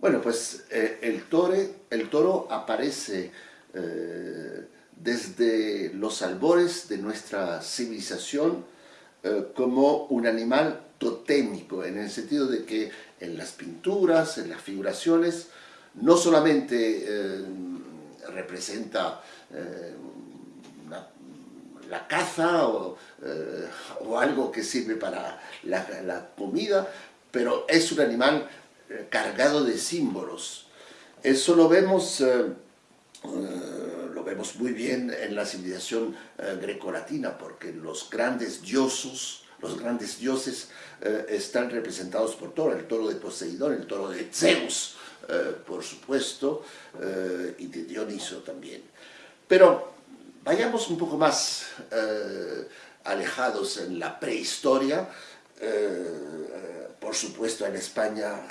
Bueno, pues eh, el, toro aparece eh, desde los albores de nuestra civilización eh, como un animal totémico, en el sentido de que en las pinturas, en las figuraciones, no solamente representa la caza o, algo que sirve para la comida, pero es un animal cargado de símbolos. Eso lo vemos, eh, eh, lo vemos muy bien en la civilización grecolatina, porque los grandes dioses, los grandes dioses están representados por toro, el toro de Poseidón, el toro de Zeus, por supuesto, y de Dioniso también. Pero vayamos un poco más alejados en la prehistoria, por supuesto en España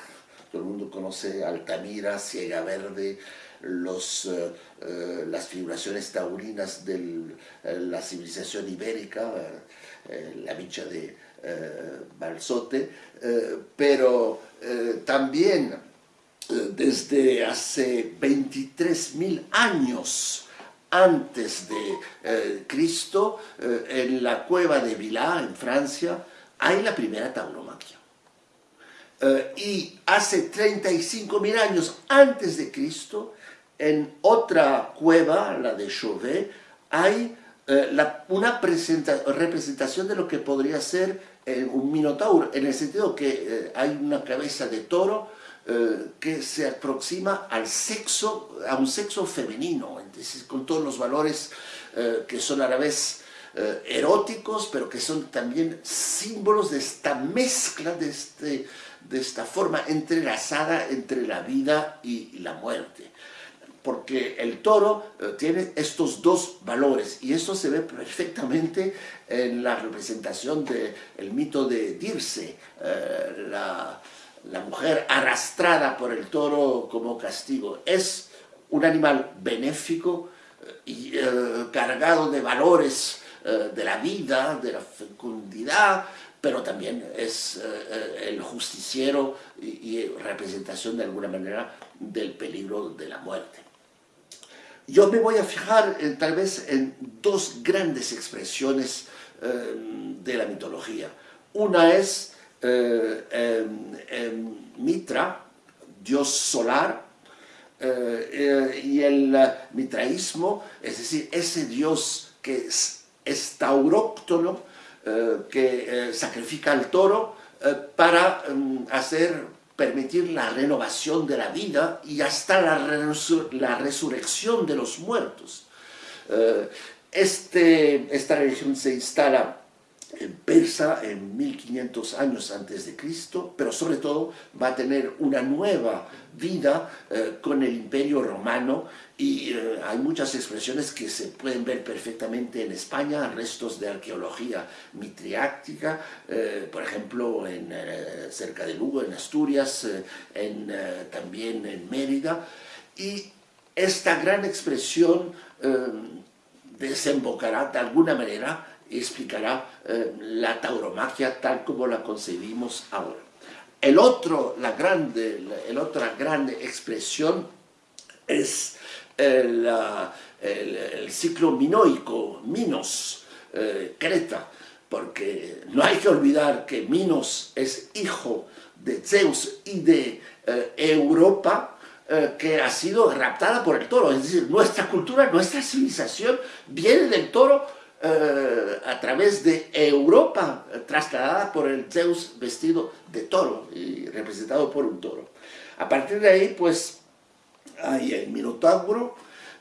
todo el mundo conoce Altamira, Ciega Verde, eh, eh, las figuraciones taurinas de eh, la civilización ibérica, la bicha de Balsote, pero también desde hace 23.000 años antes de Cristo, en la cueva de Villars, en Francia, hay la primera tauromaquia. Eh, y hace 35.000 años antes de Cristo, en otra cueva, la de Chauvet, hay eh, una representación de lo que podría ser eh, un minotauro, en el sentido que hay una cabeza de toro que se aproxima al sexo, a un sexo femenino, entonces, con todos los valores que son a la vez eróticos, pero que son también símbolos de esta mezcla, de este de esta forma entrelazada entre la vida y la muerte. Porque el toro eh, tiene estos dos valores y esto se ve perfectamente en la representación del mito de Dirce, eh, la, mujer arrastrada por el toro como castigo. Es un animal benéfico eh, y cargado de valores de la vida, de la fecundidad, pero también es eh, el justiciero y, representación de alguna manera del peligro de la muerte. Yo me voy a fijar tal vez en dos grandes expresiones eh, de la mitología. Una es eh, Mitra, dios solar, y el mitraísmo, es decir, ese dios que es, es tauróctono, eh, que eh, sacrifica al toro eh, para mm, hacer, permitir la renovación de la vida y hasta la, la resurrección de los muertos. Este, esta religión se instala en Persa en 1500 años antes de Cristo, pero sobre todo va a tener una nueva vida con el Imperio Romano y eh, hay muchas expresiones que se pueden ver perfectamente en España, restos de arqueología mitriáctica, eh, por ejemplo, en, eh, cerca de Lugo, en Asturias, en, también en Mérida. Y esta gran expresión desembocará de alguna manera explicará la tauromaquia tal como la concebimos ahora. El otro, la grande, el otra grande expresión es el, el, ciclo minoico, Minos, eh, Creta, porque no hay que olvidar que Minos es hijo de Zeus y de eh, Europa, eh, que ha sido raptada por el toro, es decir, nuestra cultura, nuestra civilización viene del toro a través de Europa, trasladada por el Zeus vestido de toro y representado por un toro. A partir de ahí, pues, hay el Minotauro,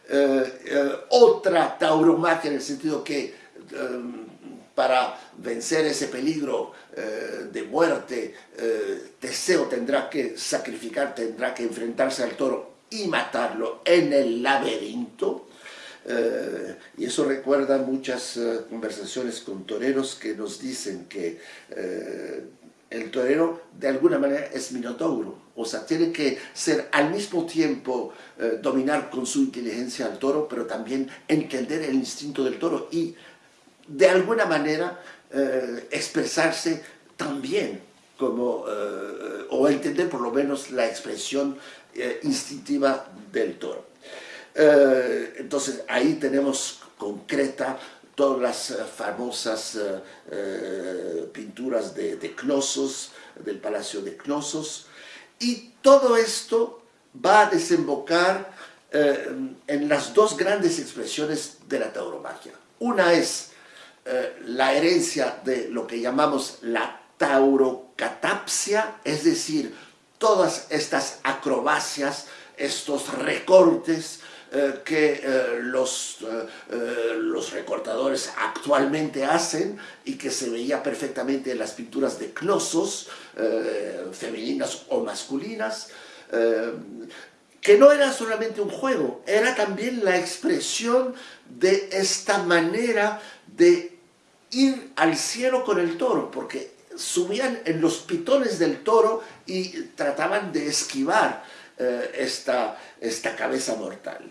eh, eh, otra tauromaquia en el sentido que eh, para vencer ese peligro de muerte, Teseo tendrá que sacrificar, tendrá que enfrentarse al toro y matarlo en el laberinto. Y eso recuerda muchas conversaciones con toreros que nos dicen que el torero de alguna manera es minotauro, o sea, tiene que ser al mismo tiempo eh, dominar con su inteligencia al toro, pero también entender el instinto del toro y de alguna manera eh, expresarse también como, o entender por lo menos la expresión instintiva del toro. Entonces ahí tenemos concreta todas las famosas pinturas de, de Cnosos, del Palacio de Cnosos, y todo esto va a desembocar eh, en las dos grandes expresiones de la tauromaquia. Una es eh, la herencia de lo que llamamos la taurocatapsia, es decir, todas estas acrobacias, estos recortes eh, que los, los recortadores actualmente hacen y que se veía perfectamente en las pinturas de Cnosos, femeninas o masculinas, que no era solamente un juego, era también la expresión de esta manera de ir al cielo con el toro, porque subían en los pitones del toro y trataban de esquivar eh, esta, esta cabeza mortal.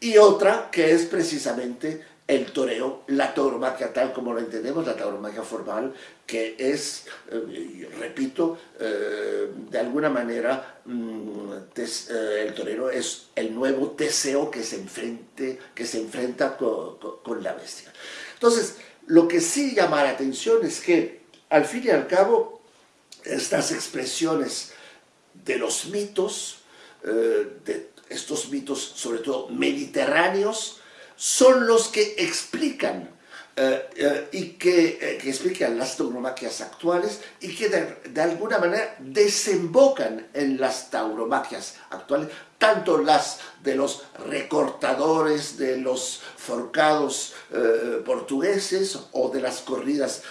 Y otra que es precisamente el toreo, la tauromaquia tal como lo entendemos, la tauromaquia formal, que es, eh, repito, eh, de alguna manera mm, el torero es el nuevo Teseo que se, enfrente, que se enfrenta con, con, la bestia. Entonces, lo que sí llama la atención es que, al fin y al cabo, estas expresiones de los mitos, de estos mitos sobre todo mediterráneos, son los que explican eh, eh, y que, eh, que, explican las tauromaquias actuales y que de, alguna manera desembocan en las tauromaquias actuales, tanto las de los recortadores, de los forcados portugueses o de las corridas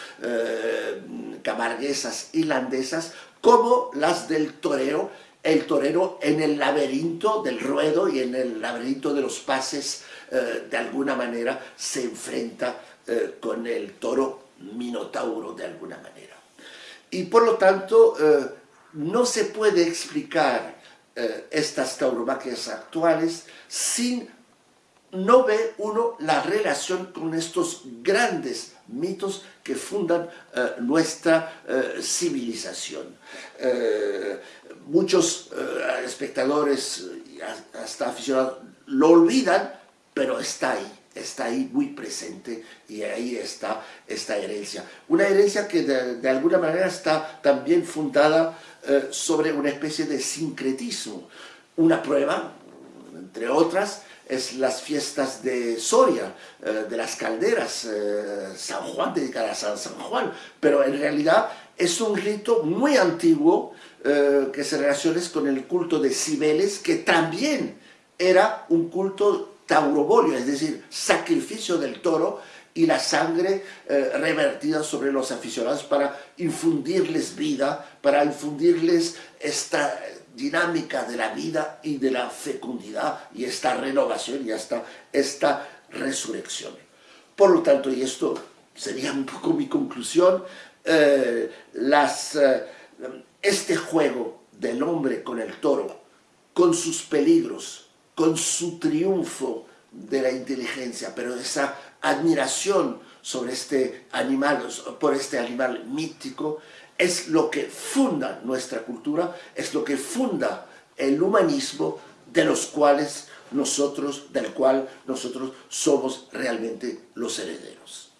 camarguesas irlandesas, como las del toreo el torero en el laberinto del ruedo y en el laberinto de los pases, eh, de alguna manera se enfrenta eh, con el toro minotauro de alguna manera. Y por lo tanto, eh, no se puede explicar estas tauromaquias actuales sin no ve uno la relación con estos grandes mitos que fundan nuestra civilización muchos eh, espectadores, hasta aficionados, lo olvidan, pero está ahí, está ahí muy presente y ahí está esta herencia. Una herencia que de, alguna manera está también fundada eh, sobre una especie de sincretismo. Una prueba, entre otras, es las fiestas de Soria, eh, de las calderas, San Juan, dedicadas a San Juan, pero en realidad es un rito muy antiguo eh, que se relaciona con el culto de Cibeles, que también era un culto taurobolio, es decir, sacrificio del toro y la sangre eh, revertida sobre los aficionados para infundirles vida, para infundirles esta dinámica de la vida y de la fecundidad y esta renovación y hasta esta resurrección. Por lo tanto, y esto sería un poco mi conclusión, eh, las este juego del hombre con el toro, con sus peligros, con su triunfo de la inteligencia, pero esa admiración sobre este animal, por este animal mítico, es lo que funda nuestra cultura, es lo que funda el humanismo de los cuales nosotros, del cual nosotros somos realmente los herederos.